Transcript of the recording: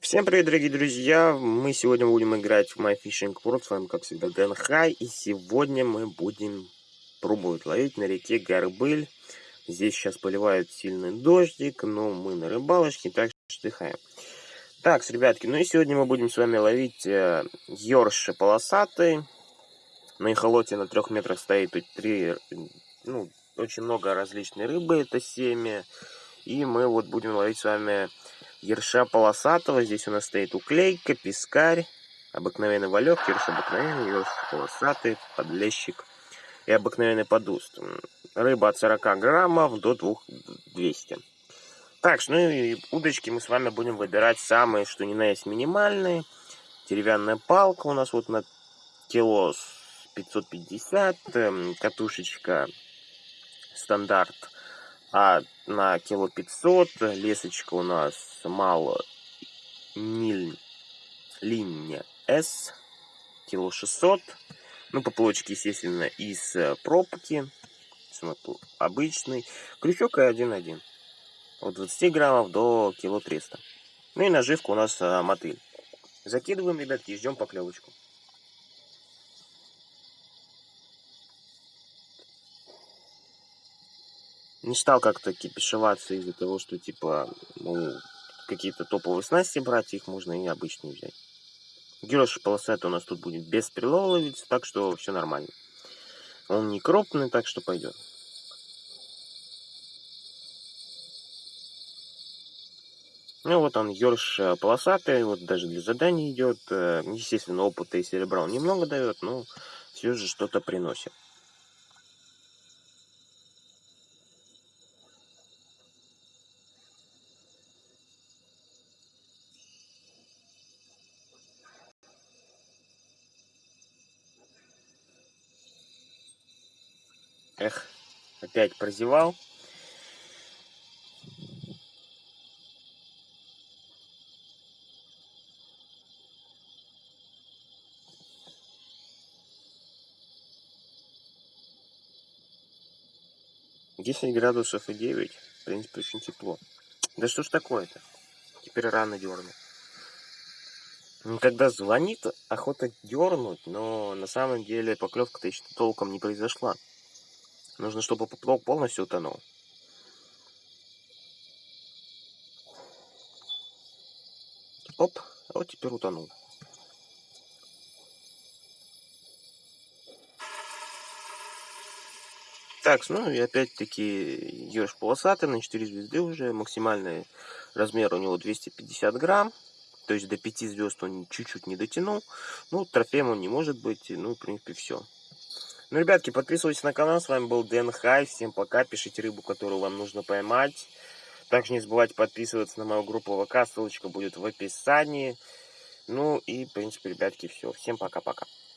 Всем привет, дорогие друзья! Мы сегодня будем играть в My Fishing World. С вами, как всегда, Дэн Хай. И сегодня мы будем пробовать ловить на реке Горбыль. Здесь сейчас поливает сильный дождик, но мы на рыбалочке, так что отдыхаем. Так, ребятки, ну и сегодня мы будем с вами ловить э, ёрши полосатый. На эхолоте на трех метрах стоит тут три, ну, очень много различной рыбы, это семя. И мы вот будем ловить с вами ерша полосатого. Здесь у нас стоит уклейка, пескарь, обыкновенный валек, ерш обыкновенный, ерш полосатый, подлещик и обыкновенный подуст. Рыба от 40 граммов до 200. Так, ну и удочки мы с вами будем выбирать самые, что ни на есть, минимальные. Деревянная палка у нас вот на кило 550, эм, катушечка стандарт а на кило 500 лесочка у нас мало ниль линия S кило 600 ну поплавочки естественно из э, пробки. Обычный. Крючок и 1.1 от 20 граммов до кило 300 ну и наживка у нас а, мотыль. Закидываем ребятки и ждем поклевочку не стал как-то кипишеваться из-за того, что, типа, ну, какие-то топовые снасти брать, их можно и обычные взять. Герош полосатый у нас тут будет без прилова ловиться, так что все нормально. Он не крупный, так что пойдет. Ну вот он, ерш э, полосатый, вот даже для заданий идет. Э, естественно, опыта и серебра он немного дает, но все же что-то приносит. Эх, опять прозевал. Десять градусов и девять. В принципе, очень тепло. Да что ж такое-то? Теперь рано дерну. Когда звонит, охота дернуть, но на самом деле поклевка-то еще толком не произошла. Нужно, чтобы поплавок полностью утонул. Оп, а вот теперь утонул. Так, ну и опять-таки еж полосатый на 4 звезды уже. Максимальный размер у него 250 грамм. То есть до 5 звезд он чуть-чуть не дотянул. Ну, трофеем он не может быть. Ну, в принципе, все. Ну, ребятки, подписывайтесь на канал. С вами был Дэн Хай. Всем пока. Пишите рыбу, которую вам нужно поймать. Также не забывайте подписываться на мою группу ВК. Ссылочка будет в описании. Ну и, в принципе, ребятки, все. Всем пока-пока.